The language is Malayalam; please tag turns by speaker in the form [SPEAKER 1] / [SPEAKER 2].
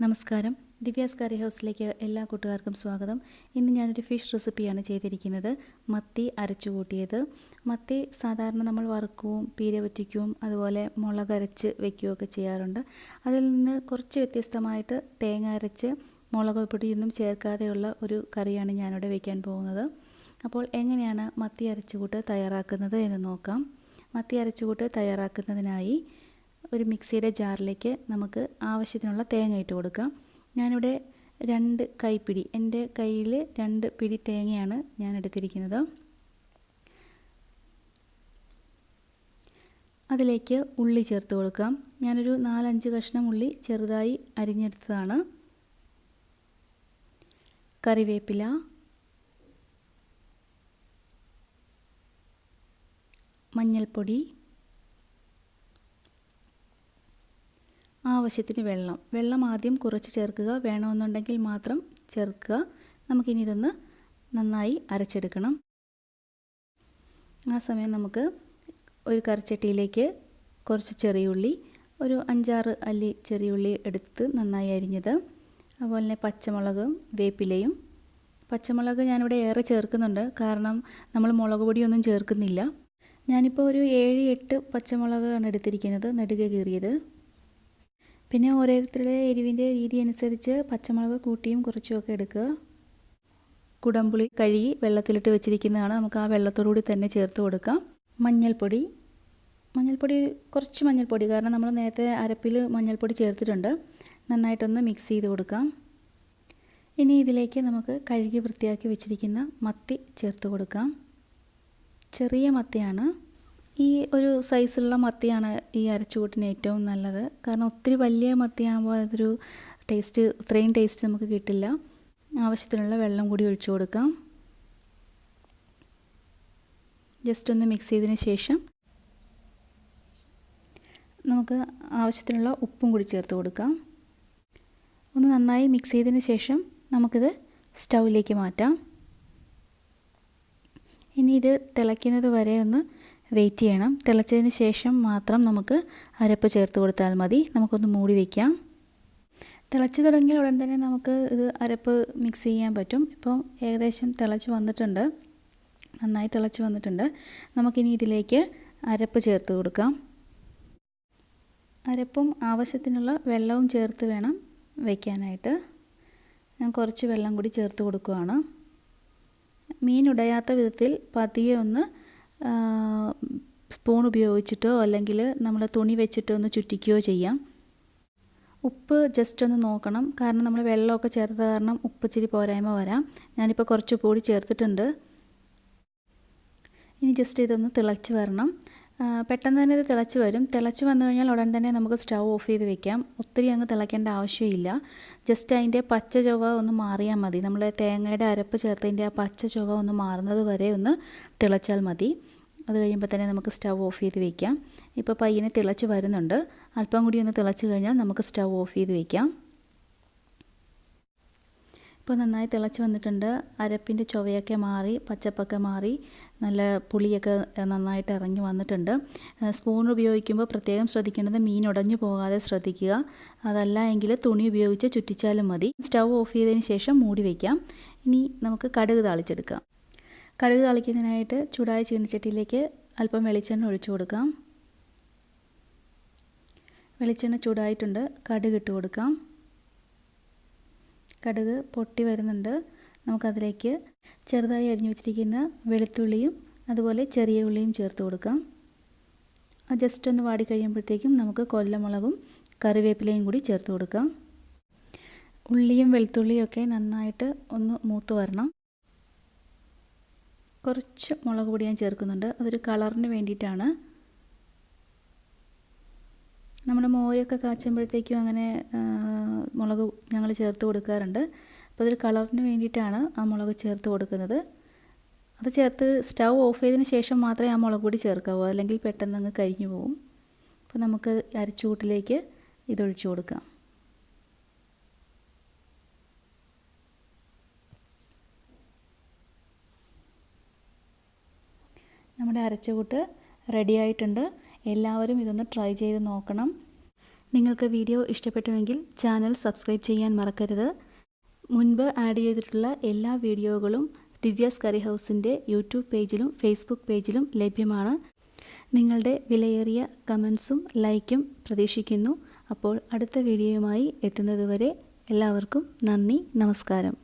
[SPEAKER 1] നമസ്കാരം. ദിവ്യാസ് കറി ഹൗസിലേക്ക് എല്ലാ കൂട്ടുകാർക്കും സ്വാഗതം. ഇന്ന് ഞാനൊരു ഫിഷ് റെസിപ്പിയാണ് ചെയ്തിരിക്കുന്നത്. മത്തി അരച്ചു കൂട്ടിയത് മത്തി സാധാരണ നമ്മൾ വറുക്കുകയും പീര വറ്റിക്കുകയും അതുപോലെ മുളക് അരച്ച് വെക്കുകയൊക്കെ ചെയ്യാറുണ്ട്. അതിൽ നിന്ന് കുറച്ച് വ്യത്യസ്തമായിട്ട് തേങ്ങ അരച്ച് മുളക് പൊടിയൊന്നും ചേർക്കാതെയുള്ള ഒരു കറിയാണ് ഞാനിവിടെ വയ്ക്കാൻ പോകുന്നത്. അപ്പോൾ എങ്ങനെയാണ് മത്തി അരച്ചുകൂട്ട് തയ്യാറാക്കുന്നത് എന്ന് നോക്കാം. മത്തി അരച്ചുകൂട്ട് തയ്യാറാക്കുന്നതിനായി ഒരു മിക്സിയുടെ ജാറിലേക്ക് നമുക്ക് ആവശ്യത്തിനുള്ള തേങ്ങ ഇട്ട് കൊടുക്കാം. ഞാനിവിടെ രണ്ട് കൈപ്പിടി എന്റെ കയ്യിൽ രണ്ട് പിടി തേങ്ങയാണ് ഞാൻ എടുത്തിരിക്കുന്നത്. അതിലേക്ക് ഉള്ളി ചേർത്ത് കൊടുക്കാം. ഞാനൊരു നാലഞ്ച് കഷ്ണം ഉള്ളി ചെറുതായി അരിഞ്ഞെടുത്തതാണ്. കറിവേപ്പില മഞ്ഞൾപ്പൊടി ആവശ്യത്തിന് വെള്ളം. വെള്ളം ആദ്യം കുറച്ച് ചേർക്കുക. വേണമെന്നുണ്ടെങ്കിൽ മാത്രം ചേർക്കുക. നമുക്കിനി ഇതൊന്ന് നന്നായി അരച്ചെടുക്കണം. ആ സമയം നമുക്ക് ഒരു കറിച്ചട്ടിയിലേക്ക് കുറച്ച് ചെറിയുള്ളി ഒരു അഞ്ചാറ് അല്ലി ചെറിയുള്ളി എടുത്ത് നന്നായി അരിഞ്ഞത്. അതുപോലെ തന്നെ പച്ചമുളകും വേപ്പിലയും. പച്ചമുളക് ഞാനിവിടെ ഏറെ ചേർക്കുന്നുണ്ട്. കാരണം നമ്മൾ മുളക് പൊടിയൊന്നും ചേർക്കുന്നില്ല. ഞാനിപ്പോൾ ഒരു ഏഴ് എട്ട് പച്ചമുളകാണ് എടുത്തിരിക്കുന്നത് നെടുക കീറിയത്. പിന്നെ ഓരോരുത്തരുടെ എരിവിന്റെ രീതി അനുസരിച്ച് പച്ചമുളക് കൂട്ടിയും കുറച്ചുമൊക്കെ എടുക്കുക. കുടംപുളി കഴുകി വെള്ളത്തിലിട്ട് വെച്ചിരിക്കുന്നതാണ് നമുക്ക് ആ വെള്ളത്തോടുകൂടി തന്നെ ചേർത്ത് കൊടുക്കാം. മഞ്ഞൾപ്പൊടി. മഞ്ഞൾപ്പൊടി കുറച്ച് മഞ്ഞൾപ്പൊടി കാരണം നമ്മൾ നേരത്തെ അരപ്പിൽ മഞ്ഞൾപ്പൊടി ചേർത്തിട്ടുണ്ട്. നന്നായിട്ടൊന്ന് മിക്സ് ചെയ്ത് കൊടുക്കാം. ഇനി ഇതിലേക്ക് നമുക്ക് കഴുകി വൃത്തിയാക്കി വെച്ചിരിക്കുന്ന മത്തി ചേർത്ത് കൊടുക്കാം. ചെറിയ മത്തിയാണ്. ഈ ഒരു സൈസിലുള്ള മത്തിയാണ് ഈ അരച്ചുകൂട്ടിന് ഏറ്റവും നല്ലത്. കാരണം ഒത്തിരി വലിയ മത്തിയാകുമ്പോൾ അതൊരു ടേസ്റ്റ് ഇത്രയും ടേസ്റ്റ് നമുക്ക് കിട്ടില്ല. ആവശ്യത്തിനുള്ള വെള്ളം കൂടി ഒഴിച്ചു കൊടുക്കാം. ജസ്റ്റ് ഒന്ന് മിക്സ് ചെയ്തതിന് ശേഷം നമുക്ക് ആവശ്യത്തിനുള്ള ഉപ്പും കൂടി ചേർത്ത് കൊടുക്കാം. ഒന്ന് നന്നായി മിക്സ് ചെയ്തതിന് ശേഷം നമുക്കിത് സ്റ്റൗവിലേക്ക് മാറ്റാം. ഇനി ഇത് തിളയ്ക്കുന്നത് വരെ ഒന്ന് വെയിറ്റ് ചെയ്യണം. തിളച്ചതിന് ശേഷം മാത്രം നമുക്ക് അരപ്പ് ചേർത്ത് കൊടുത്താൽ മതി. നമുക്കൊന്ന് മൂടി വയ്ക്കാം തിളച്ച് തുടങ്ങിയ ഉടൻ തന്നെ നമുക്ക് ഇത് അരപ്പ് മിക്സ് ചെയ്യാൻ പറ്റും. ഇപ്പം ഏകദേശം തിളച്ച് വന്നിട്ടുണ്ട്. നന്നായി തിളച്ച് വന്നിട്ടുണ്ട്. നമുക്കിനി ഇതിലേക്ക് അരപ്പ് ചേർത്ത് കൊടുക്കാം. അരപ്പും ആവശ്യത്തിനുള്ള വെള്ളവും ചേർത്ത് വേണം വയ്ക്കാനായിട്ട് ഞാൻ കുറച്ച് വെള്ളം കൂടി ചേർത്ത് കൊടുക്കുകയാണ് മീൻ ഉടയാത്ത വിധത്തിൽ പതിയെ ഒന്ന് സ്പൂൺ ഉപയോഗിച്ചിട്ടോ അല്ലെങ്കിൽ നമ്മൾ തുണി വെച്ചിട്ടോ ഒന്ന് ചുറ്റിക്കുകയോ ചെയ്യാം. ഉപ്പ് ജസ്റ്റ് ഒന്ന് നോക്കണം. കാരണം നമ്മൾ വെള്ളമൊക്കെ ചേർത്ത കാരണം ഉപ്പ് ഇച്ചിരി പോരായ്മ വരാം. ഞാനിപ്പോൾ കുറച്ച് പൊടി ചേർത്തിട്ടുണ്ട്. ഇനി ജസ്റ്റ് ഇതൊന്ന് തിളച്ച് വരണം. പെട്ടെന്ന് തന്നെ ഇത് തിളച്ച് വരും. തിളച്ച് വന്നു കഴിഞ്ഞാൽ ഉടൻ തന്നെ നമുക്ക് സ്റ്റൗ ഓഫ് ചെയ്ത് വെക്കാം. ഒത്തിരി അങ്ങ് തിളയ്ക്കേണ്ട ആവശ്യമില്ല. ജസ്റ്റ് അതിന്റെ പച്ച ചൊവ്വ ഒന്ന് മാറിയാൽ മതി. നമ്മൾ തേങ്ങയുടെ അരപ്പ് ചേർത്തതിന്റെ ആ പച്ച ചൊവ്വ ഒന്ന് മാറുന്നത് വരെ ഒന്ന് തിളച്ചാൽ മതി. അത് കഴിയുമ്പോൾ തന്നെ നമുക്ക് സ്റ്റൗ ഓഫ് ചെയ്ത് വെക്കാം. ഇപ്പോൾ പയ്യനെ തിളച്ച് വരുന്നുണ്ട്. അല്പം കൂടി ഒന്ന് തിളച്ച് കഴിഞ്ഞാൽ നമുക്ക് സ്റ്റൗ ഓഫ് ചെയ്ത് വെക്കാം. ഇപ്പോൾ നന്നായി തിളച്ച് വന്നിട്ടുണ്ട്. അരപ്പിന്റെ ചൊവയൊക്കെ മാറി പച്ചപ്പൊക്കെ മാറി. നല്ല പുളിയൊക്കെ നന്നായിട്ട് ഇറങ്ങി വന്നിട്ടുണ്ട്. സ്പൂൺ ഉപയോഗിക്കുമ്പോൾ പ്രത്യേകം ശ്രദ്ധിക്കേണ്ടത് മീൻ ഉടഞ്ഞു പോകാതെ ശ്രദ്ധിക്കുക. അതല്ല എങ്കിൽ തുണി ഉപയോഗിച്ച് ചുറ്റിച്ചാലും മതി. സ്റ്റൗ ഓഫ് ചെയ്തതിന് ശേഷം മൂടി വയ്ക്കാം ഇനി നമുക്ക് കടുക് താളിച്ചെടുക്കാം. കടുക് താളിക്കുന്നതിനായിട്ട് ചൂടായ ചീനച്ചട്ടിയിലേക്ക് അല്പം വെളിച്ചെണ്ണ ഒഴിച്ചു കൊടുക്കാം. വെളിച്ചെണ്ണ ചൂടായിട്ടുണ്ട്. കടുക് ഇട്ട് കൊടുക്കാം. കടുക് പൊട്ടി വരുന്നുണ്ട്. നമുക്കതിലേക്ക് ചെറുതായി അരിഞ്ഞു വെച്ചിരിക്കുന്ന വെളുത്തുള്ളിയും അതുപോലെ ചെറിയ ഉള്ളിയും ചേർത്ത് കൊടുക്കാം. ജസ്റ്റ് ഒന്ന് വാടി കഴിയുമ്പോഴത്തേക്കും നമുക്ക് കൊല്ലമുളകും കറിവേപ്പിലയും കൂടി ചേർത്ത് കൊടുക്കാം. ഉള്ളിയും വെളുത്തുള്ളിയും ഒക്കെ നന്നായിട്ട് ഒന്ന് മൂത്ത് വരണം. കുറച്ച് മുളക് പൊടി ഞാൻ ചേർക്കുന്നുണ്ട്. അതൊരു കളറിന് വേണ്ടിയിട്ടാണ്. നമ്മുടെ മോരൊക്കെ കാച്ചുമ്പോഴത്തേക്കും അങ്ങനെ മുളക് ഞങ്ങൾ ചേർത്ത് കൊടുക്കാറുണ്ട്. അപ്പോൾ അതൊരു കളറിന് വേണ്ടിയിട്ടാണ് ആ മുളക് ചേർത്ത് കൊടുക്കുന്നത്. അത് ചേർത്ത് സ്റ്റൗ ഓഫ് ചെയ്തതിന് ശേഷം മാത്രമേ ആ മുളക് പൊടി ചേർക്കാവൂ. അല്ലെങ്കിൽ പെട്ടെന്ന് അങ്ങ് കരിഞ്ഞു പോകും അപ്പോൾ നമുക്ക് അരച്ചുകൂട്ടിലേക്ക് ഇതൊഴിച്ചു കൊടുക്കാം. നമ്മുടെ അരച്ചുകൂട്ട് റെഡി ആയിട്ടുണ്ട്. എല്ലാവരും ഇതൊന്ന് ട്രൈ ചെയ്ത് നോക്കണം. നിങ്ങൾക്ക് വീഡിയോ ഇഷ്ടപ്പെട്ടുവെങ്കിൽ ചാനൽ സബ്സ്ക്രൈബ് ചെയ്യാൻ മറക്കരുത്. മുൻപ് ആഡ് ചെയ്തിട്ടുള്ള എല്ലാ വീഡിയോകളും ദിവ്യാസ് കറി ഹൗസിന്റെ യൂട്യൂബ് പേജിലും ഫേസ്ബുക്ക് പേജിലും ലഭ്യമാണ്. നിങ്ങളുടെ വിലയേറിയ കമൻസും ലൈക്കും പ്രതീക്ഷിക്കുന്നു. അപ്പോൾ അടുത്ത വീഡിയോയുമായി എത്തുന്നതുവരെ എല്ലാവർക്കും നന്ദി നമസ്കാരം.